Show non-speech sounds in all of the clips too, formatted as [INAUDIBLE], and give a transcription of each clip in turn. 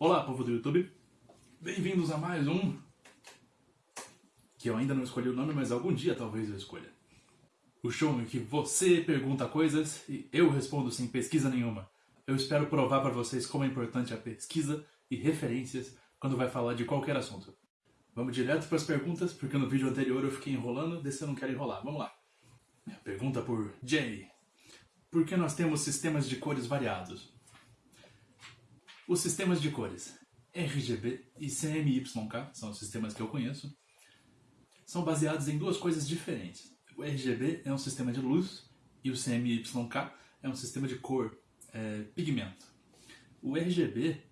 Olá, povo do YouTube. Bem-vindos a mais um... Que eu ainda não escolhi o nome, mas algum dia talvez eu escolha. O show em que você pergunta coisas e eu respondo sem pesquisa nenhuma. Eu espero provar para vocês como é importante a pesquisa e referências quando vai falar de qualquer assunto. Vamos direto para as perguntas, porque no vídeo anterior eu fiquei enrolando, desse eu não quero enrolar. Vamos lá. Pergunta por Jay. Por que nós temos sistemas de cores variados? Os sistemas de cores RGB e CMYK, são os sistemas que eu conheço, são baseados em duas coisas diferentes. O RGB é um sistema de luz e o CMYK é um sistema de cor, é, pigmento. O RGB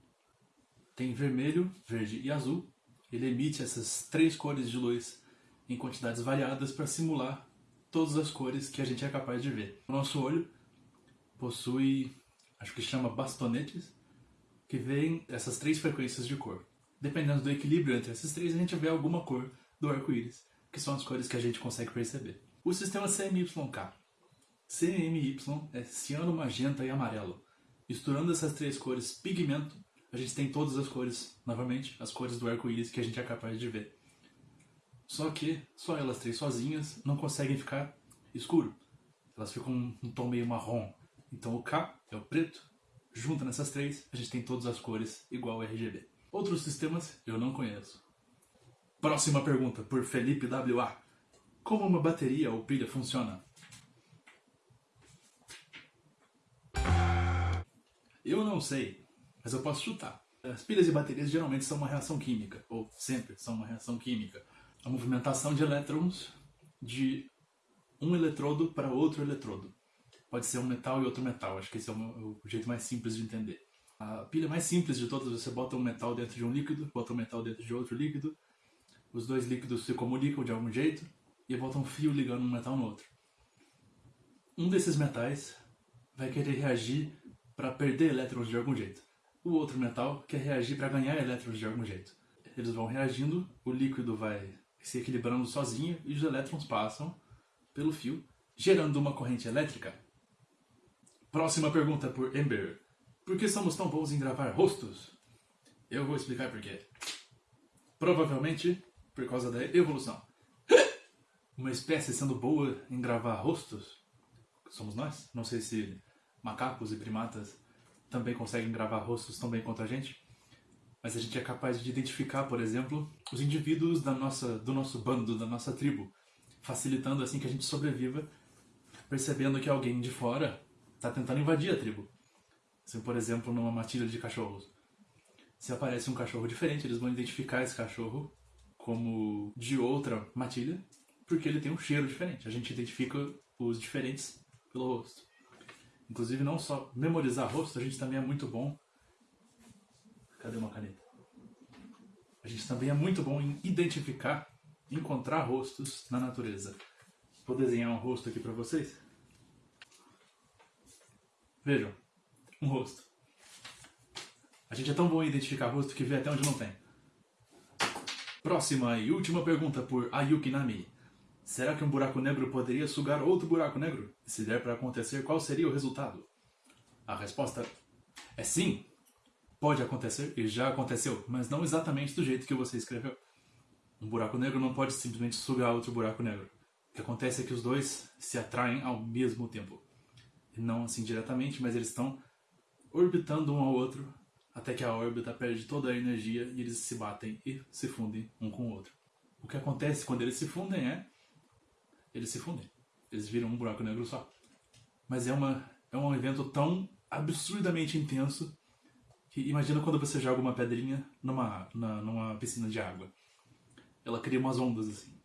tem vermelho, verde e azul. Ele emite essas três cores de luz em quantidades variadas para simular todas as cores que a gente é capaz de ver. O nosso olho possui, acho que chama bastonetes, que veem essas três frequências de cor. Dependendo do equilíbrio entre esses três, a gente vê alguma cor do arco-íris, que são as cores que a gente consegue perceber. O sistema CMYK. CMY é ciano, magenta e amarelo. Misturando essas três cores pigmento, a gente tem todas as cores, novamente, as cores do arco-íris que a gente é capaz de ver. Só que só elas três sozinhas não conseguem ficar escuro. Elas ficam um tom meio marrom. Então o K é o preto, Junta nessas três, a gente tem todas as cores igual RGB. Outros sistemas eu não conheço. Próxima pergunta, por Felipe WA. Como uma bateria ou pilha funciona? Eu não sei, mas eu posso chutar. As pilhas e baterias geralmente são uma reação química, ou sempre são uma reação química. A movimentação de elétrons de um eletrodo para outro eletrodo pode ser um metal e outro metal. Acho que esse é o, jeito mais simples de entender. A pilha mais simples de todas, você bota um metal dentro de um líquido, bota um metal dentro de outro líquido, os dois líquidos se comunicam de algum jeito e bota um fio ligando um metal no outro. Um desses metais vai querer reagir para perder elétrons de algum jeito. O outro metal quer reagir para ganhar elétrons de algum jeito. Eles vão reagindo, o líquido vai se equilibrando sozinho e os elétrons passam pelo fio, gerando uma corrente elétrica Próxima pergunta por Ember. Por que somos tão bons em gravar rostos? Eu vou explicar por quê. Provavelmente por causa da evolução. [GASPS] Uma espécie sendo boa em gravar rostos? Somos nós? Não sei se macacos e primatas também conseguem gravar rostos tão bem quanto a gente. Mas a gente é capaz de identificar, por exemplo, os indivíduos da nossa, do nosso bando, da nossa tribo, facilitando assim que a gente sobreviva, percebendo que alguém de fora está tentando invadir a tribo. Se, por exemplo, numa matilha de cachorros, se aparece um cachorro diferente, eles vão identificar esse cachorro como de outra matilha, porque ele tem um cheiro diferente. A gente identifica os diferentes pelo rosto. Inclusive, não só memorizar rosto, a gente também é muito bom... Cadê uma caneta? A gente também é muito bom em identificar, encontrar rostos na natureza. Vou desenhar um rosto aqui para vocês. Vejam, um rosto. A gente é tão bom em identificar rosto que vê até onde não tem. Próxima e última pergunta por Ayuki Nami. Será que um buraco negro poderia sugar outro buraco negro? Se der para acontecer, qual seria o resultado? A resposta é sim. Pode acontecer e já aconteceu, mas não exatamente do jeito que você escreveu. Um buraco negro não pode simplesmente sugar outro buraco negro. O que acontece é que os dois se atraem ao mesmo tempo não assim diretamente, mas eles estão orbitando um ao outro até que a órbita perde toda a energia e eles se batem e se fundem um com o outro. O que acontece quando eles se fundem é... Eles se fundem. Eles viram um buraco negro só. Mas é, uma, é um evento tão absurdamente intenso que imagina quando você joga uma pedrinha numa, na, numa piscina de água. Ela cria umas ondas assim.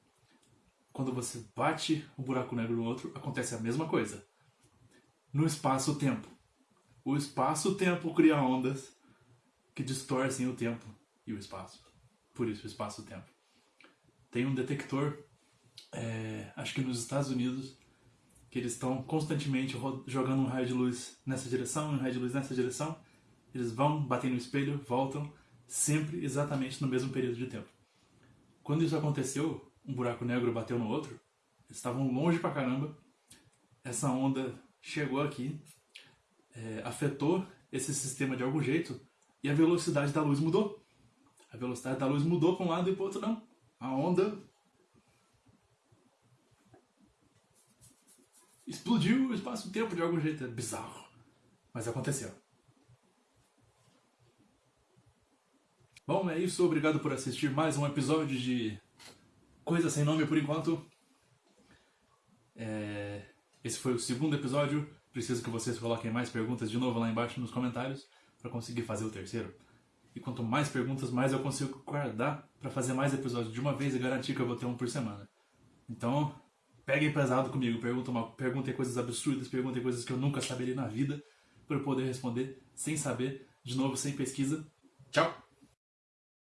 Quando você bate um buraco negro no outro, acontece a mesma coisa no espaço-tempo. O espaço-tempo cria ondas que distorcem o tempo e o espaço. Por isso, o espaço-tempo. Tem um detector, é, acho que nos Estados Unidos, que eles estão constantemente jogando um raio de luz nessa direção, um raio de luz nessa direção. Eles vão, batem no espelho, voltam, sempre exatamente no mesmo período de tempo. Quando isso aconteceu, um buraco negro bateu no outro, eles estavam longe pra caramba, essa onda chegou aqui, é, afetou esse sistema de algum jeito, e a velocidade da luz mudou. A velocidade da luz mudou para um lado e para o outro não. A onda explodiu o espaço-tempo de algum jeito. É bizarro. Mas aconteceu. Bom, é isso. Obrigado por assistir mais um episódio de Coisa Sem Nome por enquanto. Esse foi o segundo episódio. Preciso que vocês coloquem mais perguntas de novo lá embaixo nos comentários para conseguir fazer o terceiro. E quanto mais perguntas, mais eu consigo guardar para fazer mais episódios de uma vez e garantir que eu vou ter um por semana. Então, peguem pesado comigo, perguntem, uma, perguntem coisas absurdas, perguntem coisas que eu nunca saberia na vida para eu poder responder sem saber, de novo, sem pesquisa. Tchau!